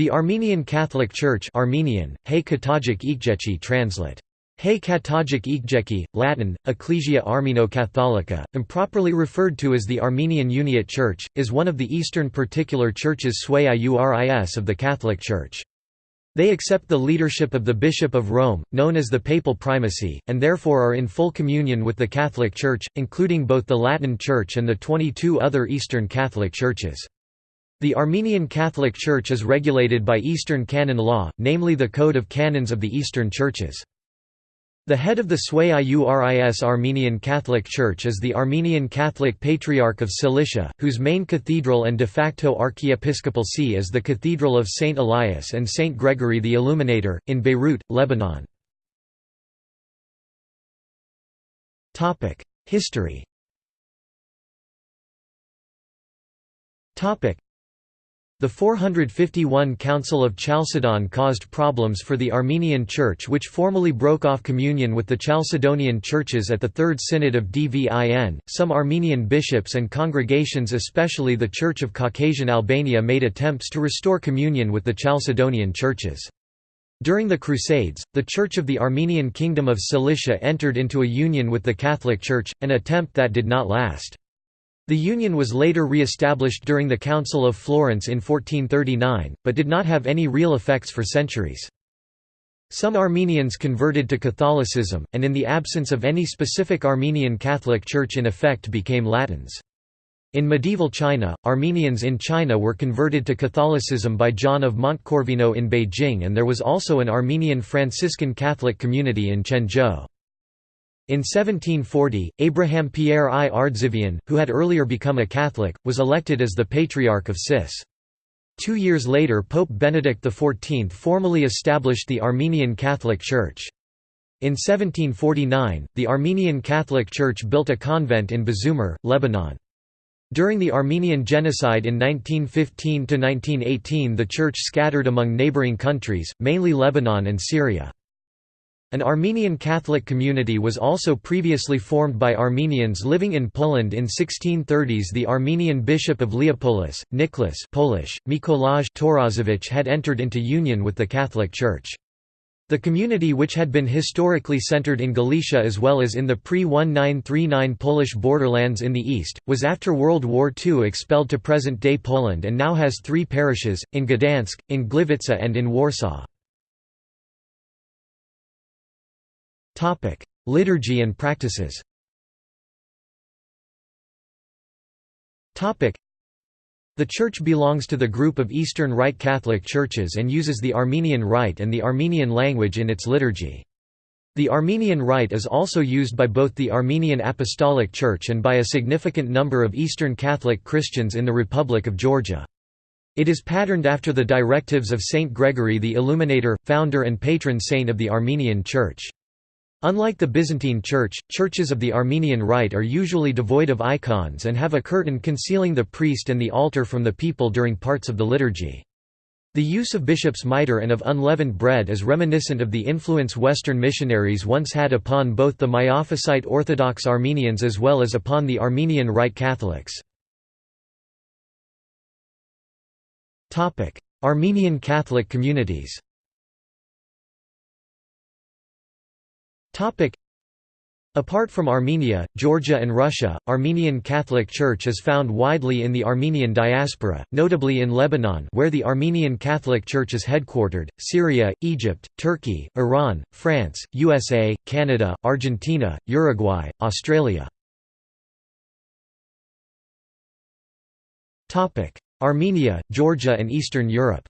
The Armenian Catholic Church Armenian, Hey Katajik Ikjechi translate. Hey Katajik Latin, Ecclesia Armeno-Catholica, improperly referred to as the Armenian Uniate Church, is one of the Eastern Particular Churches Sui Iuris of the Catholic Church. They accept the leadership of the Bishop of Rome, known as the Papal Primacy, and therefore are in full communion with the Catholic Church, including both the Latin Church and the 22 other Eastern Catholic Churches. The Armenian Catholic Church is regulated by Eastern canon law, namely the Code of Canons of the Eastern Churches. The head of the Sui Iuris Armenian Catholic Church is the Armenian Catholic Patriarch of Cilicia, whose main cathedral and de facto archiepiscopal see is the Cathedral of St. Elias and St. Gregory the Illuminator, in Beirut, Lebanon. History the 451 Council of Chalcedon caused problems for the Armenian Church which formally broke off communion with the Chalcedonian churches at the Third Synod of Dvin. Some Armenian bishops and congregations especially the Church of Caucasian Albania made attempts to restore communion with the Chalcedonian churches. During the Crusades, the Church of the Armenian Kingdom of Cilicia entered into a union with the Catholic Church, an attempt that did not last. The union was later re-established during the Council of Florence in 1439, but did not have any real effects for centuries. Some Armenians converted to Catholicism, and in the absence of any specific Armenian Catholic Church in effect became Latins. In medieval China, Armenians in China were converted to Catholicism by John of Montecorvino in Beijing and there was also an Armenian Franciscan Catholic community in Quanzhou. In 1740, Abraham Pierre I Ardzivian, who had earlier become a Catholic, was elected as the Patriarch of Sis. Two years later Pope Benedict XIV formally established the Armenian Catholic Church. In 1749, the Armenian Catholic Church built a convent in Bzommar, Lebanon. During the Armenian Genocide in 1915–1918 the church scattered among neighboring countries, mainly Lebanon and Syria. An Armenian Catholic community was also previously formed by Armenians living in Poland in 1630s the Armenian Bishop of Leopolis, Nicholas Polish, Mikolaj Torosowicz had entered into union with the Catholic Church. The community which had been historically centered in Galicia as well as in the pre-1939 Polish borderlands in the east, was after World War II expelled to present-day Poland and now has three parishes, in Gdansk, in Gliwice and in Warsaw. Liturgy and practices Topic: the Church belongs to the group of Eastern Rite Catholic churches and uses the Armenian Rite and the Armenian language in its liturgy. The Armenian Rite is also used by both the Armenian Apostolic Church and by a significant number of Eastern Catholic Christians in the Republic of Georgia. It is patterned after the directives of Saint Gregory the Illuminator, founder and patron saint of the Armenian Church. Unlike the Byzantine Church, churches of the Armenian Rite are usually devoid of icons and have a curtain concealing the priest and the altar from the people during parts of the liturgy. The use of bishop's mitre and of unleavened bread is reminiscent of the influence Western missionaries once had upon both the Miaphysite Orthodox Armenians as well as upon the Armenian Rite Catholics. Armenian Catholic communities Apart from Armenia, Georgia and Russia, Armenian Catholic Church is found widely in the Armenian diaspora, notably in Lebanon where the Armenian Catholic Church is headquartered, Syria, Egypt, Turkey, Iran, France, USA, Canada, Argentina, Uruguay, Australia. Armenia, Georgia and Eastern Europe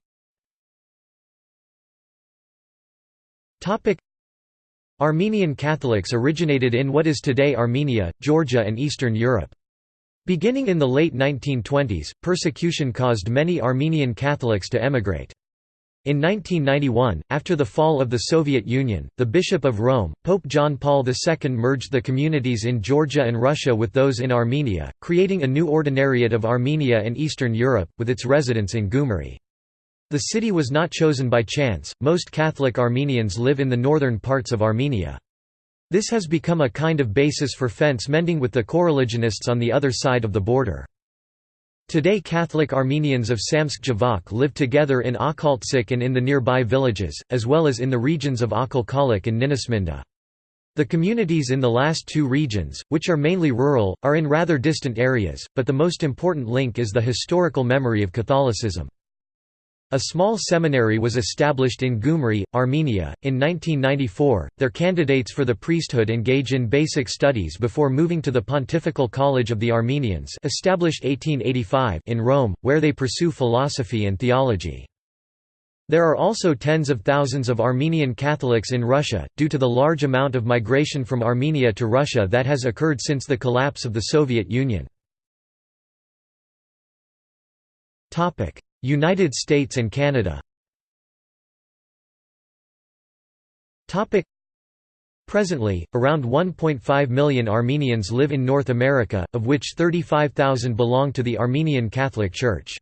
Armenian Catholics originated in what is today Armenia, Georgia and Eastern Europe. Beginning in the late 1920s, persecution caused many Armenian Catholics to emigrate. In 1991, after the fall of the Soviet Union, the Bishop of Rome, Pope John Paul II merged the communities in Georgia and Russia with those in Armenia, creating a new Ordinariate of Armenia and Eastern Europe, with its residence in Gyumri. The city was not chosen by chance, most Catholic Armenians live in the northern parts of Armenia. This has become a kind of basis for fence mending with the coreligionists on the other side of the border. Today Catholic Armenians of Samtskhe-Javakhh live together in Akhaltsikhe and in the nearby villages, as well as in the regions of Akhalkalaki and Ninotsminda. The communities in the last two regions, which are mainly rural, are in rather distant areas, but the most important link is the historical memory of Catholicism. A small seminary was established in Gyumri, Armenia, in 1994. Their candidates for the priesthood engage in basic studies before moving to the Pontifical College of the Armenians, established 1885 in Rome, where they pursue philosophy and theology. There are also tens of thousands of Armenian Catholics in Russia, due to the large amount of migration from Armenia to Russia that has occurred since the collapse of the Soviet Union. United States and Canada Presently, around 1.5 million Armenians live in North America, of which 35,000 belong to the Armenian Catholic Church.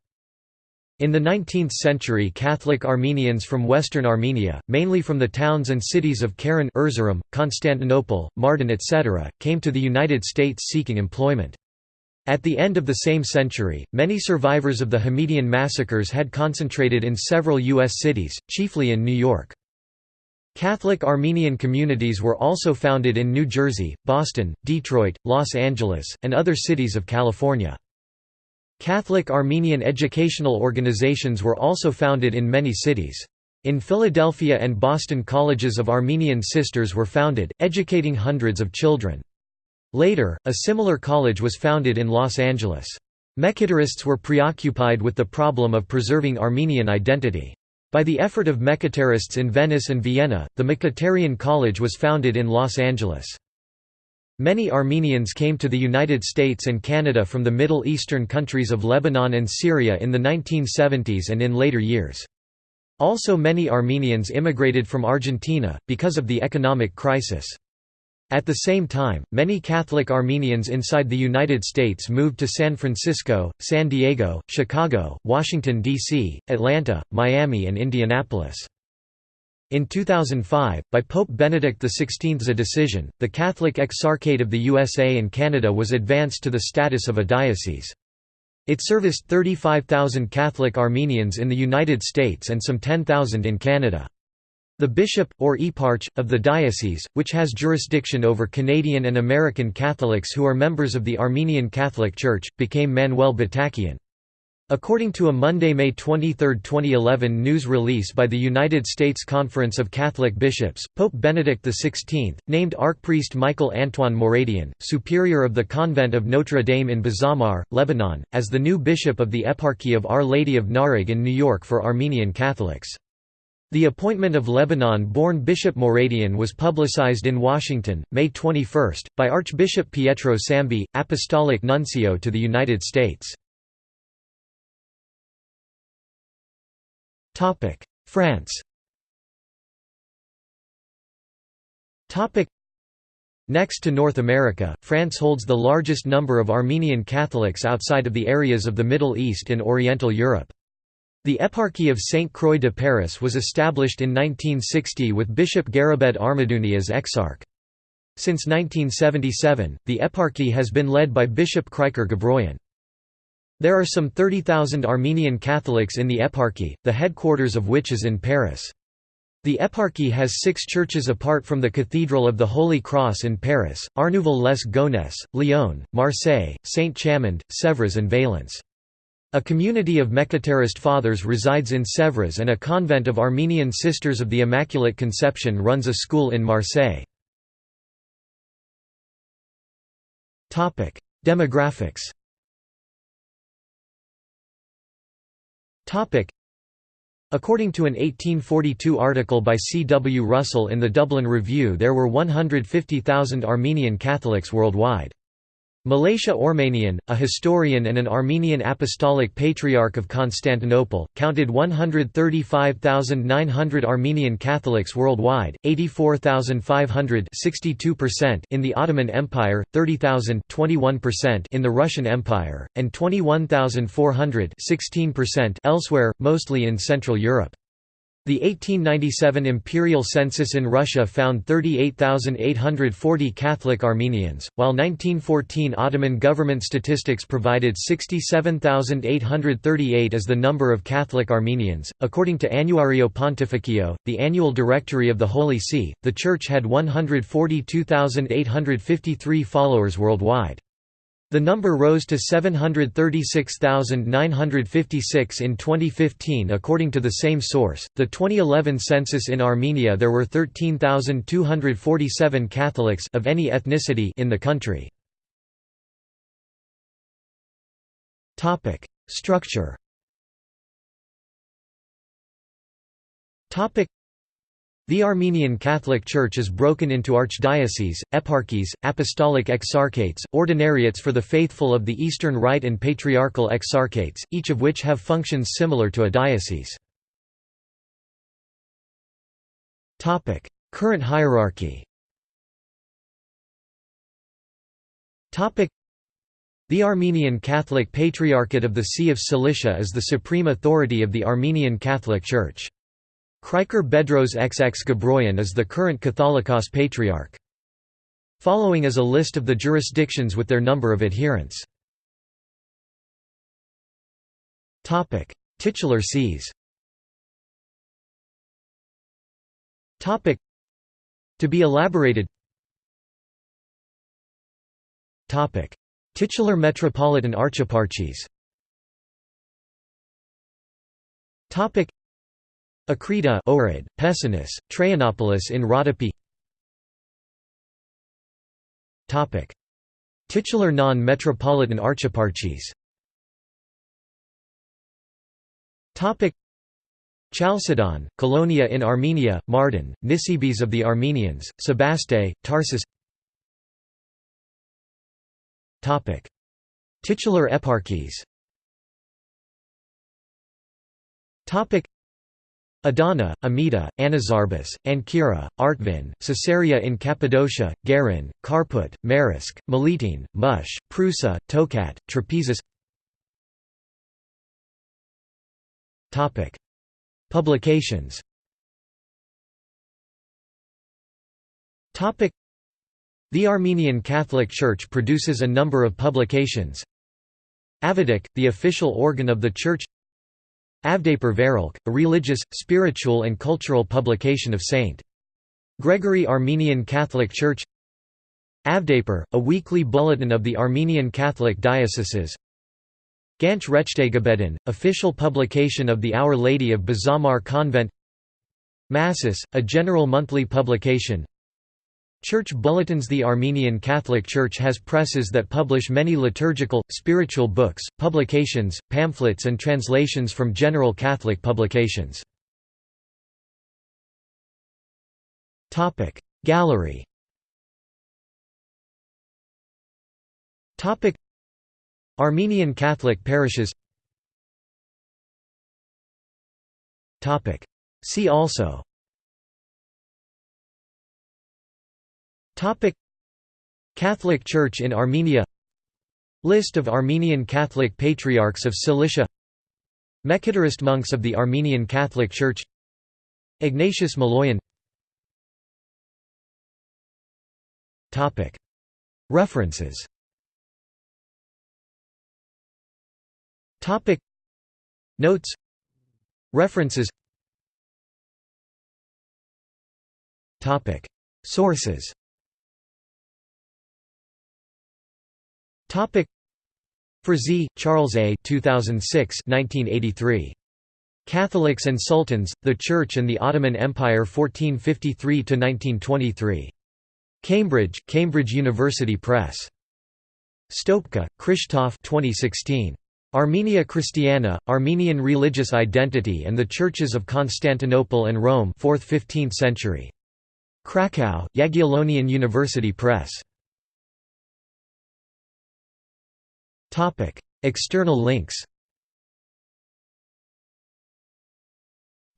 In the 19th century Catholic Armenians from western Armenia, mainly from the towns and cities of Karin Erzurum, Constantinople, Mardin etc., came to the United States seeking employment. At the end of the same century, many survivors of the Hamidian massacres had concentrated in several U.S. cities, chiefly in New York. Catholic Armenian communities were also founded in New Jersey, Boston, Detroit, Los Angeles, and other cities of California. Catholic Armenian educational organizations were also founded in many cities. In Philadelphia and Boston colleges of Armenian sisters were founded, educating hundreds of children. Later, a similar college was founded in Los Angeles. Mekhitarists were preoccupied with the problem of preserving Armenian identity. By the effort of Mekhitarists in Venice and Vienna, the Mekhitarian College was founded in Los Angeles. Many Armenians came to the United States and Canada from the Middle Eastern countries of Lebanon and Syria in the 1970s and in later years. Also many Armenians immigrated from Argentina, because of the economic crisis. At the same time, many Catholic Armenians inside the United States moved to San Francisco, San Diego, Chicago, Washington, D.C., Atlanta, Miami and Indianapolis. In 2005, by Pope Benedict XVI's a decision, the Catholic Exarchate of the USA and Canada was advanced to the status of a diocese. It serviced 35,000 Catholic Armenians in the United States and some 10,000 in Canada. The bishop, or eparch, of the diocese, which has jurisdiction over Canadian and American Catholics who are members of the Armenian Catholic Church, became Manuel Batakian. According to a Monday, May 23, 2011 news release by the United States Conference of Catholic Bishops, Pope Benedict XVI, named Archpriest Michael Antoine Moradian, superior of the convent of Notre Dame in Bzommar, Lebanon, as the new bishop of the Eparchy of Our Lady of Narig in New York for Armenian Catholics. The appointment of Lebanon-born Bishop Moradian was publicized in Washington, May 21, by Archbishop Pietro Sambi, Apostolic Nuncio to the United States. France Next to North America, France holds the largest number of Armenian Catholics outside of the areas of the Middle East and Oriental Europe. The Eparchy of Saint Croix de Paris was established in 1960 with Bishop Garabed Amadouni as exarch. Since 1977, the eparchy has been led by Bishop Krikor Gabroyan. There are some 30,000 Armenian Catholics in the eparchy, the headquarters of which is in Paris. The eparchy has six churches apart from the Cathedral of the Holy Cross in Paris, Arnouville-les-Gonesse, Lyon, Marseille, Saint-Chamond, Sèvres and Valence. A community of Mekhitarist fathers resides in Sèvres and a convent of Armenian Sisters of the Immaculate Conception runs a school in Marseille. Demographics According to an 1842 article by C. W. Russell in the Dublin Review there were 150,000 Armenian Catholics worldwide. Malachia Ormanian, a historian and an Armenian Apostolic Patriarch of Constantinople, counted 135,900 Armenian Catholics worldwide, 84,500 in the Ottoman Empire, 30,000 in the Russian Empire, and 21,400 elsewhere, mostly in Central Europe. The 1897 imperial census in Russia found 38,840 Catholic Armenians, while 1914 Ottoman government statistics provided 67,838 as the number of Catholic Armenians. According to Annuario Pontificio, the annual directory of the Holy See, the Church had 142,853 followers worldwide. The number rose to 736,956 in 2015 according to the same source. The 2011 census in Armenia there were 13,247 Catholics of any ethnicity in the country. Topic: Structure. Topic: the Armenian Catholic Church is broken into archdioceses, eparchies, apostolic exarchates, ordinariates for the faithful of the Eastern Rite and patriarchal exarchates, each of which have functions similar to a diocese. Current hierarchy the Armenian Catholic Patriarchate of the See of Cilicia is the supreme authority of the Armenian Catholic Church. Krikor Bedros XX Gabroyan is the current Catholicos Patriarch. Following is a list of the jurisdictions with their number of adherents. Titular sees To be elaborated Titular metropolitan archeparchies Akrita Ohrid, Pessinus, Traianopolis in Rhodope. Titular non-metropolitan archeparchies Chalcedon, Colonia in Armenia, Mardin, Nisibis of the Armenians, Sebaste, Tarsus. Titular eparchies Adana, Amida, Anazarbus, Ancyra, Artvin, Caesarea in Cappadocia, Gerin, Kharput, Marasc, Melitene, Mush, Prusa, Tokat, Trapezus Publications. The Armenian Catholic Church produces a number of publications. Avedik, the official organ of the Church Avdaper Veralk, a religious, spiritual and cultural publication of St. Gregory Armenian Catholic Church. Avdaper, a weekly bulletin of the Armenian Catholic Dioceses. Ganch Rechtegabedin, official publication of the Our Lady of Bzommar Convent. Massis, a general monthly publication Church bulletins The Armenian Catholic Church has presses that publish many liturgical, spiritual books, publications, pamphlets and translations from general Catholic publications. Gallery Armenian Catholic parishes See also Topic. Catholic Church in Armenia. List of Armenian Catholic Patriarchs of Cilicia. Mekhitarist monks of the Armenian Catholic Church. Ignatius Maloyan. Topic. References. Topic. Notes. References. Topic. Sources Topic Frazee, Charles A. 2006 1983. Catholics and Sultans, the Church and the Ottoman Empire 1453–1923. Cambridge, Cambridge University Press. Stopka, Krzysztof 2016. Armenia Christiana, Armenian Religious Identity and the Churches of Constantinople and Rome 4th–15th century. Krakow, Jagiellonian University Press. Topic: External links.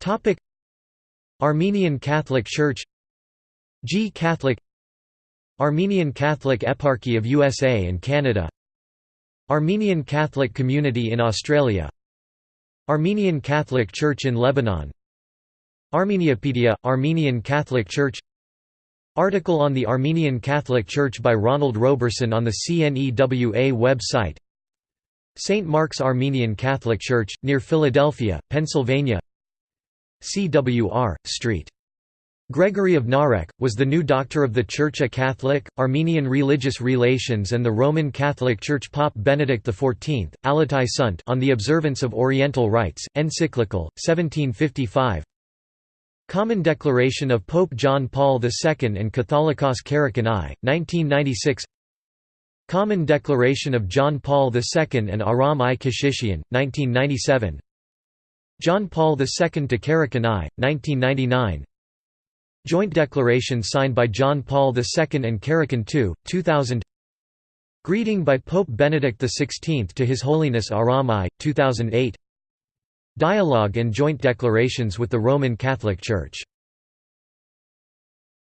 Topic: Armenian Catholic Church. G. Catholic. Armenian Catholic Eparchy of USA and Canada. Armenian Catholic Community in Australia. Armenian Catholic Church in Lebanon. Armeniapedia – Armenian Catholic Church Article on the Armenian Catholic Church by Ronald Roberson on the CNEWA website St. Mark's Armenian Catholic Church, near Philadelphia, Pennsylvania CWR, St. Gregory of Narek, was the new doctor of the Church a Catholic, Armenian religious relations and the Roman Catholic Church Pope Benedict XIV, Allatae Sunt on the observance of Oriental rites, encyclical, 1755 Common Declaration of Pope John Paul II and Catholicos Karekin I, 1996 Common Declaration of John Paul II and Aram I Keshishian, 1997 John Paul II to Karekin I, 1999 Joint declaration signed by John Paul II and Karekin II, 2000 Greeting by Pope Benedict XVI to His Holiness Aram I, 2008 Dialogue and joint declarations with the Roman Catholic Church